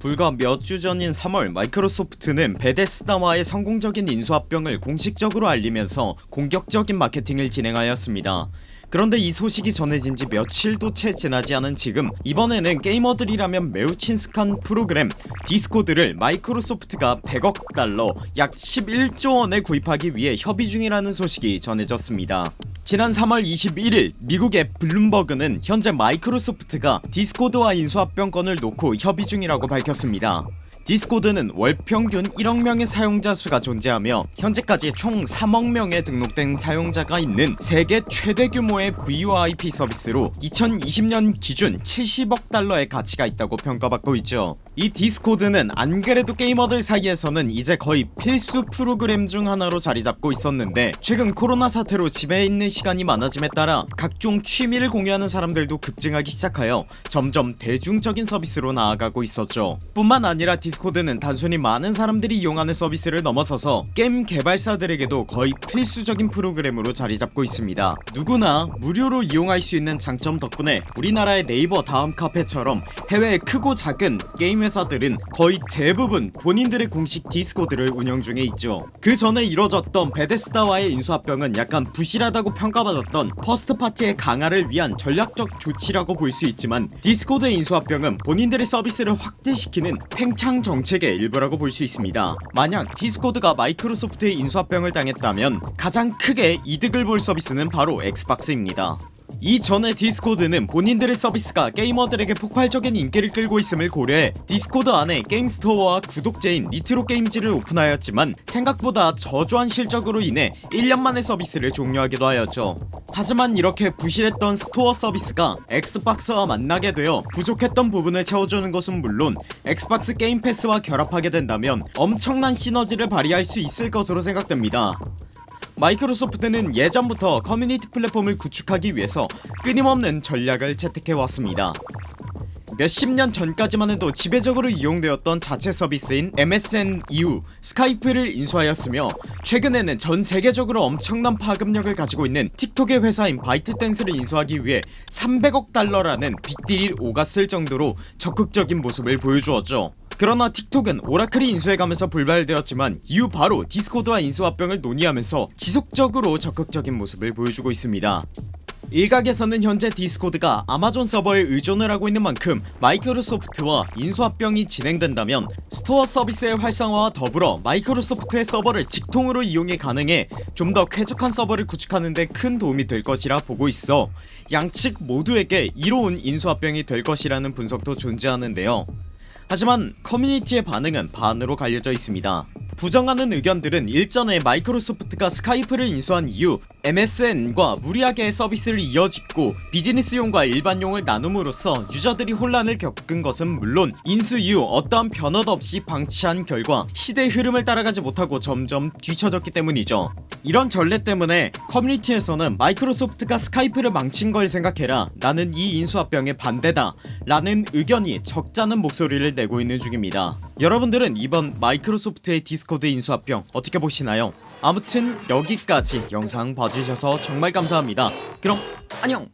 불과 몇 주 전인 3월 마이크로소프트는 베데스다와의 성공적인 인수합병을 공식적으로 알리면서 공격적인 마케팅을 진행하였습니다 그런데 이 소식이 전해진 지 며칠도 채 지나지 않은 지금 이번에는 게이머들이라면 매우 친숙한 프로그램 디스코드를 마이크로소프트가 100억 달러 약 11조원에 구입하기 위해 협의 중이라는 소식이 전해졌습니다. 지난 3월 21일 미국의 블룸버그는 현재 마이크로소프트가 디스코드와 인수합병 건을 놓고 협의 중이라고 밝혔습니다 디스코드는 월 평균 1억명의 사용자 수가 존재하며 현재까지 총 3억명의 등록된 사용자가 있는 세계 최대 규모의 VoIP 서비스로 2020년 기준 70억 달러의 가치가 있다고 평가받고 있죠 이 디스코드는 안 그래도 게이머들 사이에서는 이제 거의 필수 프로그램 중 하나로 자리잡고 있었는데 최근 코로나 사태로 집에 있는 시간이 많아짐에 따라 각종 취미를 공유하는 사람들도 급증하기 시작하여 점점 대중적인 서비스로 나아가고 있었죠. 뿐만 아니라 디스코드는 단순히 많은 사람들이 이용하는 서비스를 넘어서서 게임 개발사들에게도 거의 필수적인 프로그램으로 자리잡고 있습니다. 누구나 무료로 이용할 수 있는 장점 덕분에 우리나라의 네이버 다음 카페처럼 해외의 크고 작은 게임 회사들은 거의 대부분 본인들의 공식 디스코드를 운영 중에 있죠. 그 전에 이뤄졌던 베데스다와의 인수합병은 약간 부실하다고 평가받았던 first party의 강화를 위한 전략적 조치라고 볼 수 있지만 디스코드의 인수합병은 본인들의 서비스를 확대시키는 팽창 정책의 일부라고 볼 수 있습니다. 만약 디스코드가 마이크로소프트의 인수합병을 당했다면 가장 크게 이득을 볼 서비스는 바로 엑스박스입니다 이전에 디스코드는 본인들의 서비스가 게이머들에게 폭발적인 인기를 끌고 있음을 고려해 디스코드 안에 게임 store와 구독제인 니트로게임즈를 오픈하였지만 생각보다 저조한 실적으로 인해 1년 만에 서비스를 종료하기도 하였죠. 하지만 이렇게 부실했던 store 서비스가 엑스박스와 만나게 되어 부족했던 부분을 채워주는 것은 물론 엑스박스 게임 패스와 결합하게 된다면 엄청난 시너지를 발휘할 수 있을 것으로 생각됩니다 마이크로소프트는 예전부터 커뮤니티 플랫폼을 구축하기 위해서 끊임없는 전략을 채택해왔습니다. 몇십 년 전까지만 해도 지배적으로 이용되었던 자체 서비스인 MSN 이후 스카이프를 인수하였으며 최근에는 전 세계적으로 엄청난 파급력을 가지고 있는 틱톡의 회사인 바이트댄스를 인수하기 위해 300억 달러라는 빅딜이 오갔을 정도로 적극적인 모습을 보여주었죠 그러나 틱톡은 오라클이 인수해가면서 불발되었지만 이후 바로 디스코드와 인수합병을 논의하면서 지속적으로 적극적인 모습을 보여주고 있습니다. 일각에서는 현재 디스코드가 아마존 서버에 의존을 하고 있는 만큼 마이크로소프트와 인수합병이 진행된다면 store 서비스의 활성화와 더불어 마이크로소프트의 서버를 직통으로 이용이 가능해 좀 더 쾌적한 서버를 구축하는데 큰 도움이 될 것이라 보고 있어 양측 모두에게 이로운 인수합병이 될 것이라는 분석도 존재하는데요 하지만 커뮤니티의 반응은 반으로 갈려져 있습니다. 부정하는 의견들은 일전에 마이크로소프트가 스카이프를 인수한 이후 MSN과 무리하게 서비스를 이어짓고 비즈니스용과 일반용을 나눔으로써 유저들이 혼란을 겪은 것은 물론 인수 이후 어떠한 변화도 없이 방치한 결과 시대의 흐름을 따라가지 못하고 점점 뒤처졌기 때문이죠. 이런 전례 때문에 커뮤니티에서는 마이크로소프트가 스카이프를 망친 걸 생각해라 나는 이 인수합병에 반대다 라는 의견이 적잖은 목소리를 내고 있는 중입니다. 여러분들은 이번 마이크로소프트의 디스코드 인수합병 어떻게 보시나요 아무튼 여기까지 영상 봐주셔서 정말 감사합니다. 그럼 안녕